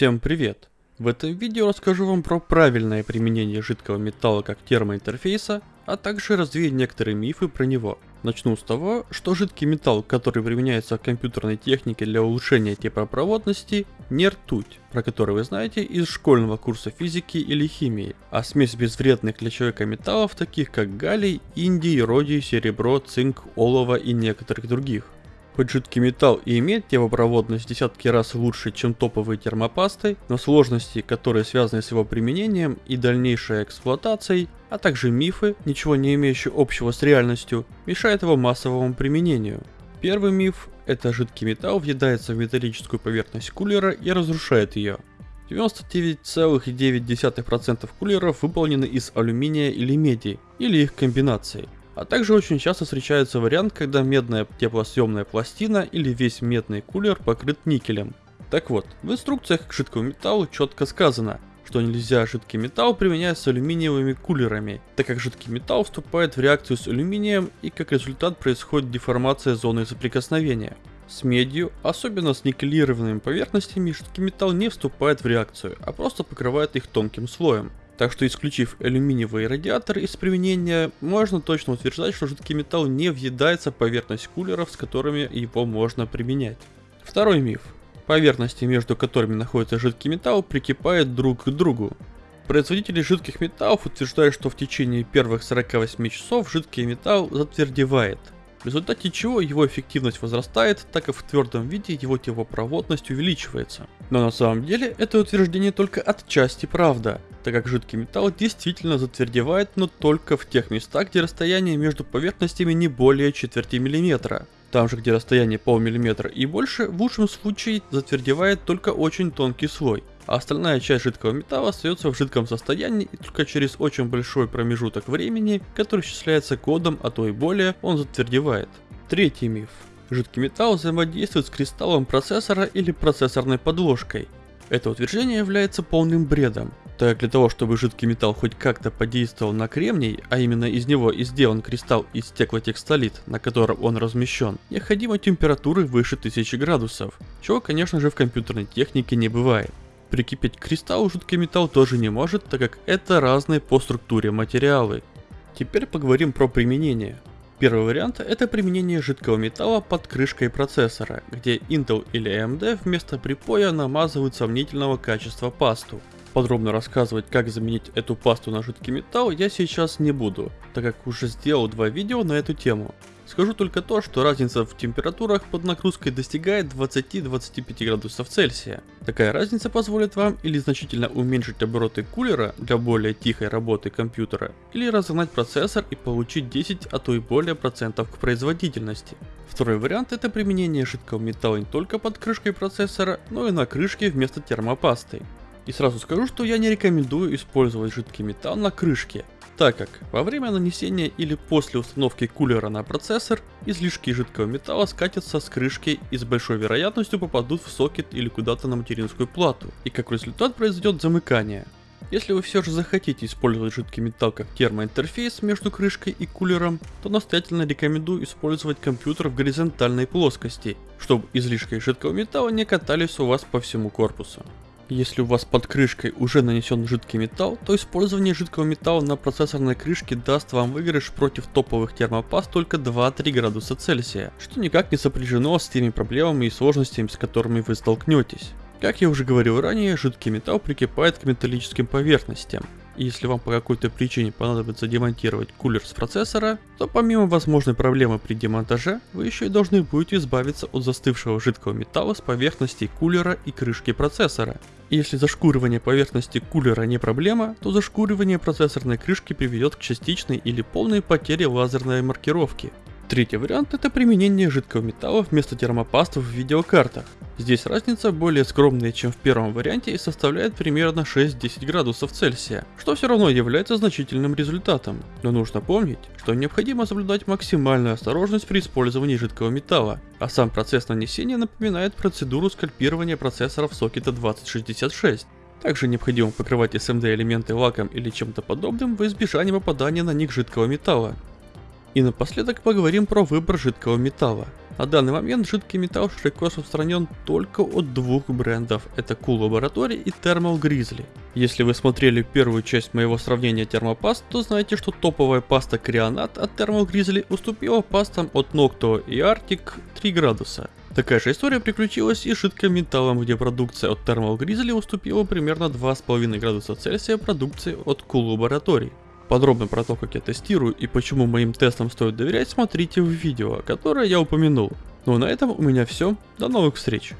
Всем привет! В этом видео расскажу вам про правильное применение жидкого металла как термоинтерфейса, а также развею некоторые мифы про него. Начну с того, что жидкий металл, который применяется в компьютерной технике для улучшения теплопроводности, не ртуть, про который вы знаете из школьного курса физики или химии, а смесь безвредных для человека металлов, таких как галлий, индий, родий, серебро, цинк, олово и некоторых других. Хоть жидкий металл и имеет теплопроводность десятки раз лучше, чем топовые термопасты, но сложности, которые связаны с его применением и дальнейшей эксплуатацией, а также мифы, ничего не имеющие общего с реальностью, мешают его массовому применению. Первый миф – это жидкий металл въедается в металлическую поверхность кулера и разрушает ее. 99,9% кулеров выполнены из алюминия или меди, или их комбинаций. А также очень часто встречается вариант, когда медная теплосъемная пластина или весь медный кулер покрыт никелем. Так вот, в инструкциях к жидкому металлу четко сказано, что нельзя жидкий металл применять с алюминиевыми кулерами, так как жидкий металл вступает в реакцию с алюминием и как результат происходит деформация зоны соприкосновения. С медью, особенно с никелированными поверхностями, жидкий металл не вступает в реакцию, а просто покрывает их тонким слоем. Так что исключив алюминиевые радиаторы из применения, можно точно утверждать, что жидкий металл не въедается в поверхность кулеров, с которыми его можно применять. Второй миф. Поверхности, между которыми находится жидкий металл, прикипают друг к другу. Производители жидких металлов утверждают, что в течение первых 48 часов жидкий металл затвердевает, в результате чего его эффективность возрастает, так как в твердом виде его теплопроводность увеличивается. Но на самом деле это утверждение только отчасти правда, так как жидкий металл действительно затвердевает, но только в тех местах, где расстояние между поверхностями не более четверти миллиметра. Там же, где расстояние полмиллиметра и больше, в лучшем случае затвердевает только очень тонкий слой, а остальная часть жидкого металла остается в жидком состоянии и только через очень большой промежуток времени, который исчисляется кодом, а то и более, он затвердевает. Третий миф. Жидкий металл взаимодействует с кристаллом процессора или процессорной подложкой. Это утверждение является полным бредом, так для того, чтобы жидкий металл хоть как-то подействовал на кремний, а именно из него и сделан кристалл из стеклотекстолит, на котором он размещен, необходима температуры выше 1000 градусов, чего конечно же в компьютерной технике не бывает. Прикипеть к кристаллу металл тоже не может, так как это разные по структуре материалы. Теперь поговорим про применение. Первый вариант это применение жидкого металла под крышкой процессора, где Intel или AMD вместо припоя намазывают сомнительного качества пасту. Подробно рассказывать, как заменить эту пасту на жидкий металл я сейчас не буду, так как уже сделал два видео на эту тему. Скажу только то, что разница в температурах под нагрузкой достигает 20-25 градусов Цельсия. Такая разница позволит вам или значительно уменьшить обороты кулера для более тихой работы компьютера, или разогнать процессор и получить 10, а то и более процентов к производительности. Второй вариант это применение жидкого металла не только под крышкой процессора, но и на крышке вместо термопасты. И сразу скажу, что я не рекомендую использовать жидкий металл на крышке, так как во время нанесения или после установки кулера на процессор, излишки жидкого металла скатятся с крышки и с большой вероятностью попадут в сокет или куда-то на материнскую плату, и как результат произойдет замыкание. Если вы все же захотите использовать жидкий металл как термоинтерфейс между крышкой и кулером, то настоятельно рекомендую использовать компьютер в горизонтальной плоскости, чтобы излишки жидкого металла не катались у вас по всему корпусу. Если у вас под крышкой уже нанесен жидкий металл, то использование жидкого металла на процессорной крышке даст вам выигрыш против топовых термопаст только 2-3 градуса Цельсия, что никак не сопряжено с теми проблемами и сложностями, с которыми вы столкнетесь. Как я уже говорил ранее, жидкий металл прикипает к металлическим поверхностям, если вам по какой-то причине понадобится демонтировать кулер с процессора, то помимо возможной проблемы при демонтаже, вы еще и должны будете избавиться от застывшего жидкого металла с поверхности кулера и крышки процессора. Если зашкуривание поверхности кулера не проблема, то зашкуривание процессорной крышки приведет к частичной или полной потере лазерной маркировки. Третий вариант это применение жидкого металла вместо термопастов в видеокартах. Здесь разница более скромная, чем в первом варианте и составляет примерно 6-10 градусов Цельсия, что все равно является значительным результатом. Но нужно помнить, что необходимо соблюдать максимальную осторожность при использовании жидкого металла, а сам процесс нанесения напоминает процедуру скальпирования процессоров сокета 2066. Также необходимо покрывать SMD элементы лаком или чем-то подобным в избежание попадания на них жидкого металла. И напоследок поговорим про выбор жидкого металла. На данный момент жидкий металл широко распространен только от двух брендов, это Cool Laboratory и Thermal Grizzly. Если вы смотрели первую часть моего сравнения термопаст, то знаете, что топовая паста Крионат от Thermal Grizzly уступила пастам от Nocto и Arctic 3 градуса. Такая же история приключилась и с жидким металлом, где продукция от Thermal Grizzly уступила примерно 2,5 градуса Цельсия продукции от Cool Laboratory. Подробно про то, как я тестирую и почему моим тестам стоит доверять, смотрите в видео, которое я упомянул. Ну а на этом у меня все. До новых встреч!